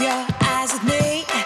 your eyes at me.